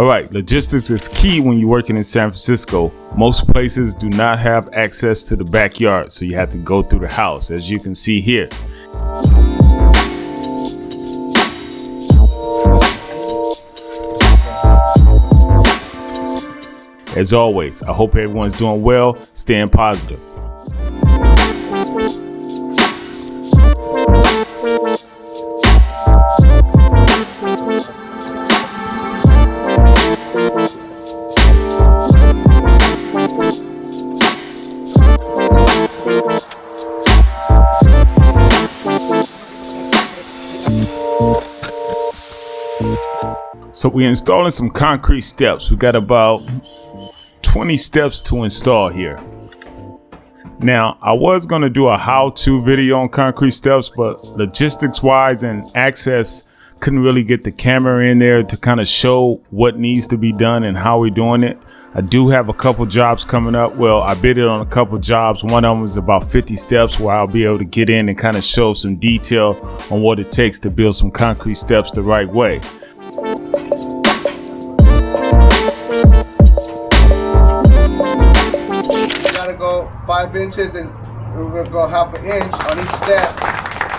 All right, logistics is key when you're working in San Francisco. Most places do not have access to the backyard, so you have to go through the house, as you can see here. As always, I hope everyone's doing well, staying positive. So we're installing some concrete steps. We got about 20 steps to install here. Now, I was going to do a how-to video on concrete steps, but logistics wise and access couldn't really get the camera in there to kind of show what needs to be done and how we're doing it. I do have a couple jobs coming up. Well, I bid it on a couple jobs. One of them is about 50 steps where I'll be able to get in and kind of show some detail on what it takes to build some concrete steps the right way. Five inches and we're going to go half an inch on each step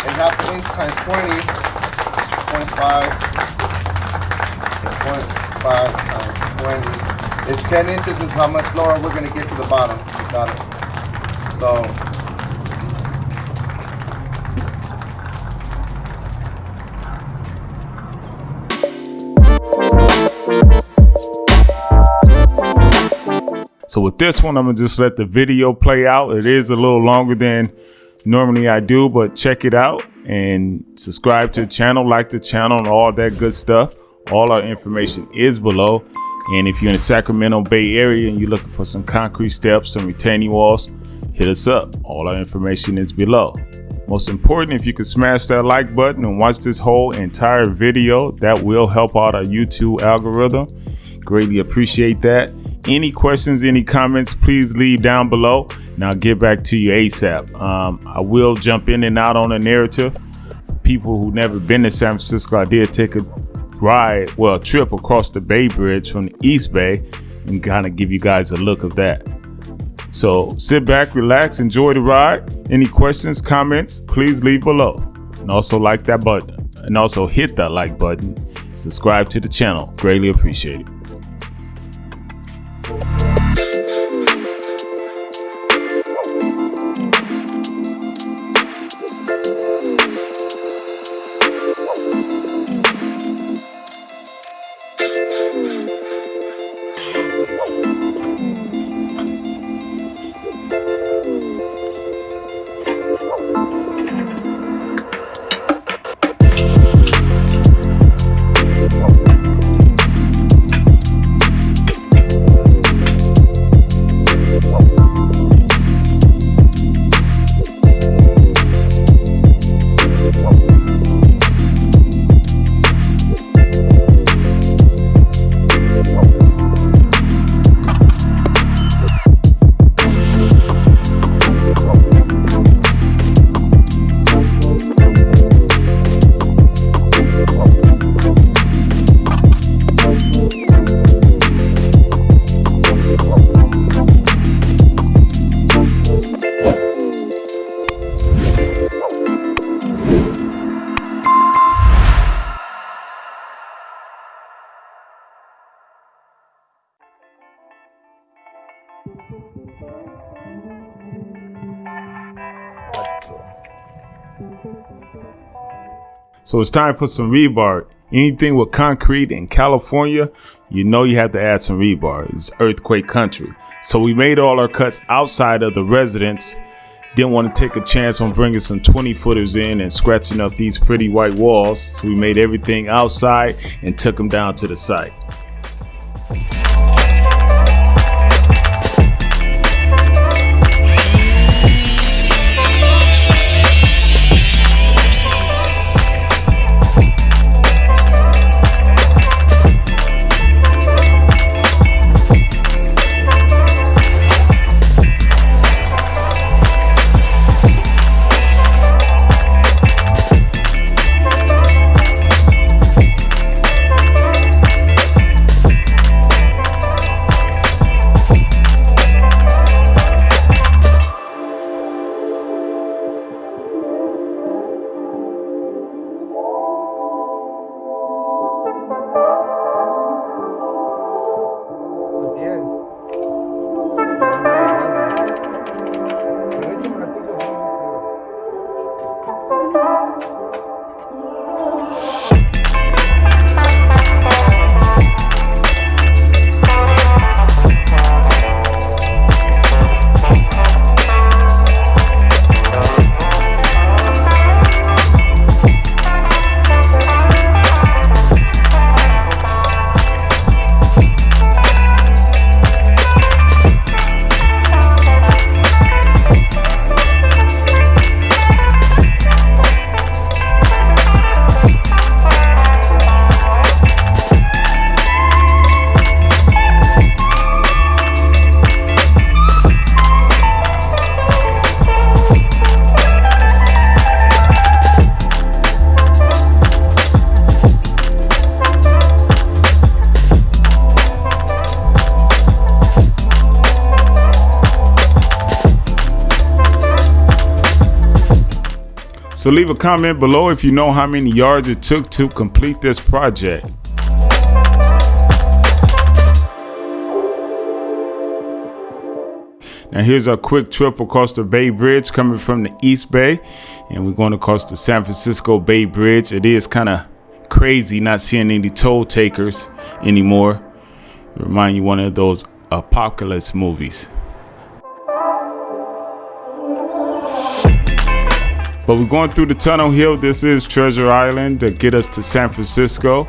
and half an inch times 20 25 25 times 20 it's 10 inches is how much lower we're going to get to the bottom. You got it. So So with this one, I'm gonna just let the video play out. It is a little longer than normally I do, but check it out and subscribe to the channel, like the channel and all that good stuff. All our information is below. And if you're in the Sacramento Bay area and you're looking for some concrete steps, some retaining walls, hit us up. All our information is below. Most important, if you could smash that like button and watch this whole entire video, that will help out our YouTube algorithm. Greatly appreciate that. Any questions, any comments, please leave down below and I'll get back to you ASAP. Um, I will jump in and out on a narrative. People who never been to San Francisco, I did take a ride, well, a trip across the Bay Bridge from the East Bay and kind of give you guys a look of that. So sit back, relax, enjoy the ride. Any questions, comments, please leave below. And also like that button. And also hit that like button. Subscribe to the channel. Greatly appreciate it. So it's time for some rebar. Anything with concrete in California, you know you have to add some rebar. It's earthquake country. So we made all our cuts outside of the residence. Didn't want to take a chance on bringing some 20 footers in and scratching up these pretty white walls. So we made everything outside and took them down to the site. So leave a comment below if you know how many yards it took to complete this project. Now here's our quick trip across the Bay Bridge coming from the East Bay and we're going across the San Francisco Bay Bridge. It is kind of crazy not seeing any toll takers anymore. Remind you one of those apocalypse movies. But we're going through the tunnel hill. This is Treasure Island to get us to San Francisco.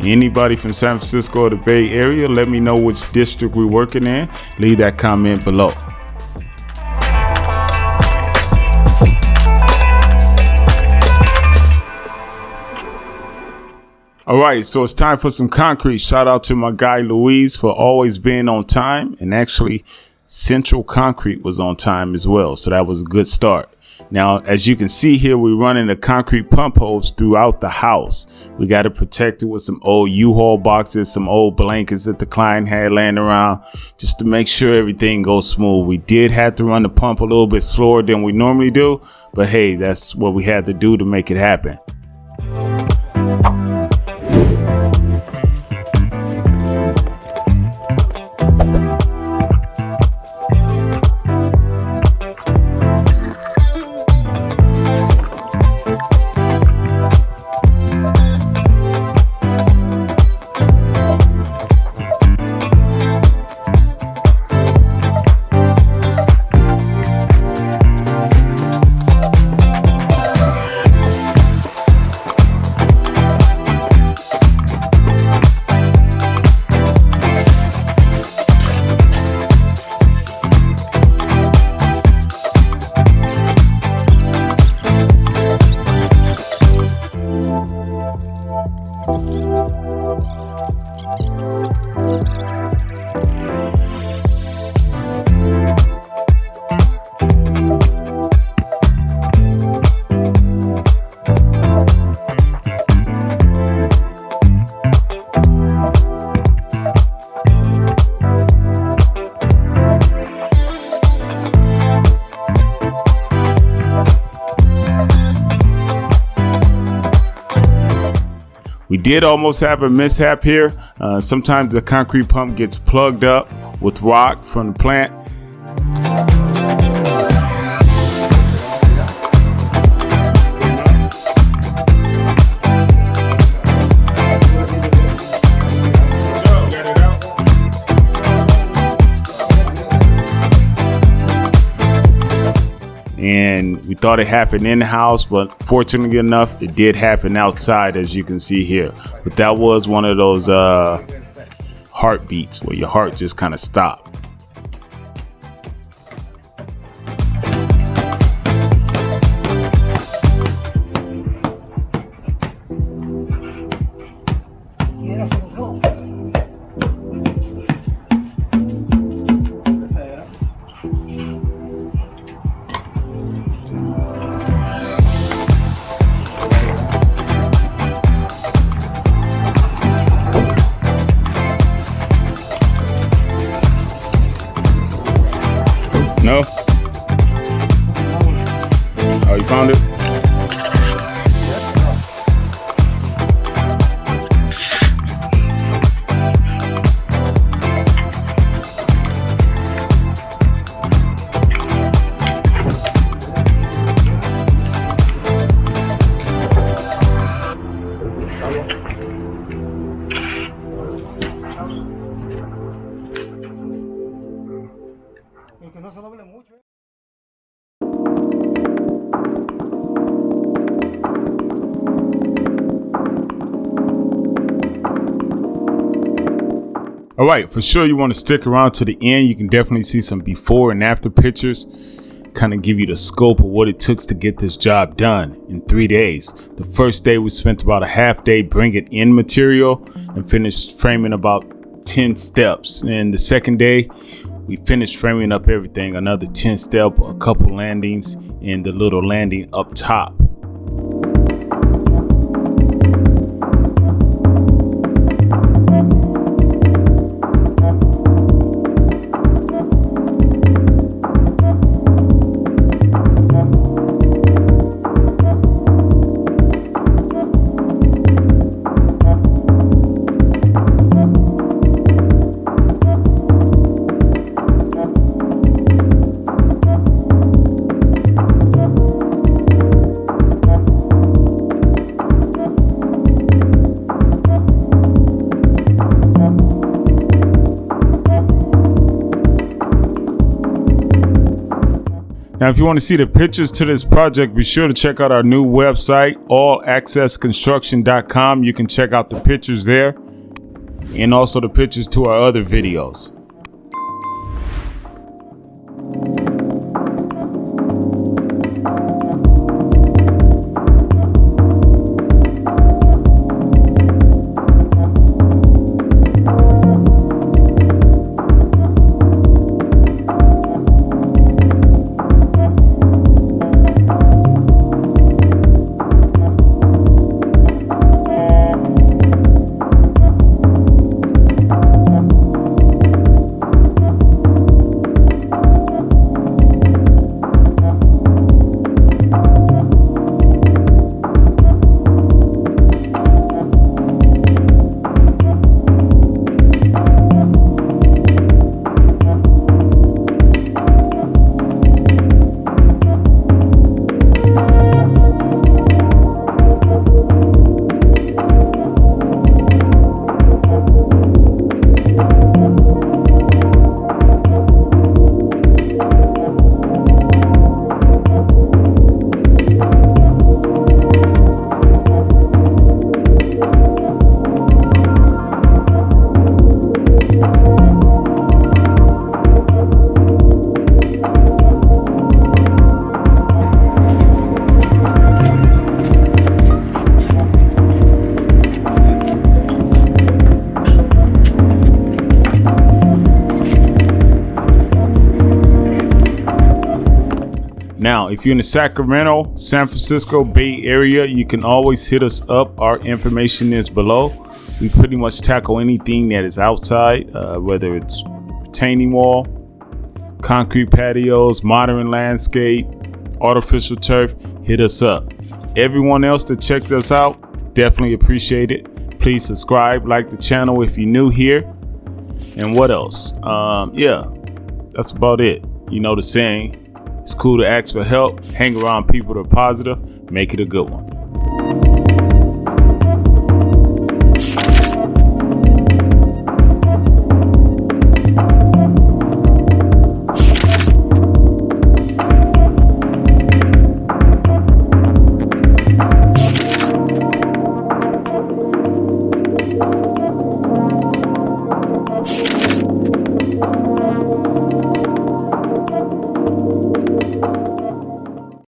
Anybody from San Francisco or the Bay Area, let me know which district we're working in. Leave that comment below. All right, so it's time for some concrete. Shout out to my guy Louise for always being on time. And actually, Central Concrete was on time as well. So that was a good start. Now, as you can see here, we're running the concrete pump hose throughout the house. We got to protect it with some old U-Haul boxes, some old blankets that the client had laying around just to make sure everything goes smooth. We did have to run the pump a little bit slower than we normally do, but hey, that's what we had to do to make it happen. Did almost have a mishap here. Uh, sometimes the concrete pump gets plugged up with rock from the plant. And we thought it happened in the house but fortunately enough it did happen outside as you can see here. But that was one of those uh heartbeats where your heart just kind of stopped No? Oh, you found it? All right, for sure you want to stick around to the end. You can definitely see some before and after pictures, kind of give you the scope of what it took to get this job done in three days. The first day we spent about a half day bringing in material and finished framing about 10 steps. And the second day we finished framing up everything, another 10 step, a couple landings and the little landing up top. Now, if you want to see the pictures to this project, be sure to check out our new website, allaccessconstruction.com. You can check out the pictures there and also the pictures to our other videos. Now, if you're in the Sacramento, San Francisco Bay Area, you can always hit us up. Our information is below. We pretty much tackle anything that is outside, uh, whether it's retaining wall, concrete patios, modern landscape, artificial turf, hit us up. Everyone else that checked us out, definitely appreciate it. Please subscribe, like the channel if you're new here. And what else? Um, yeah, that's about it. You know the saying, it's cool to ask for help, hang around people that are positive, make it a good one.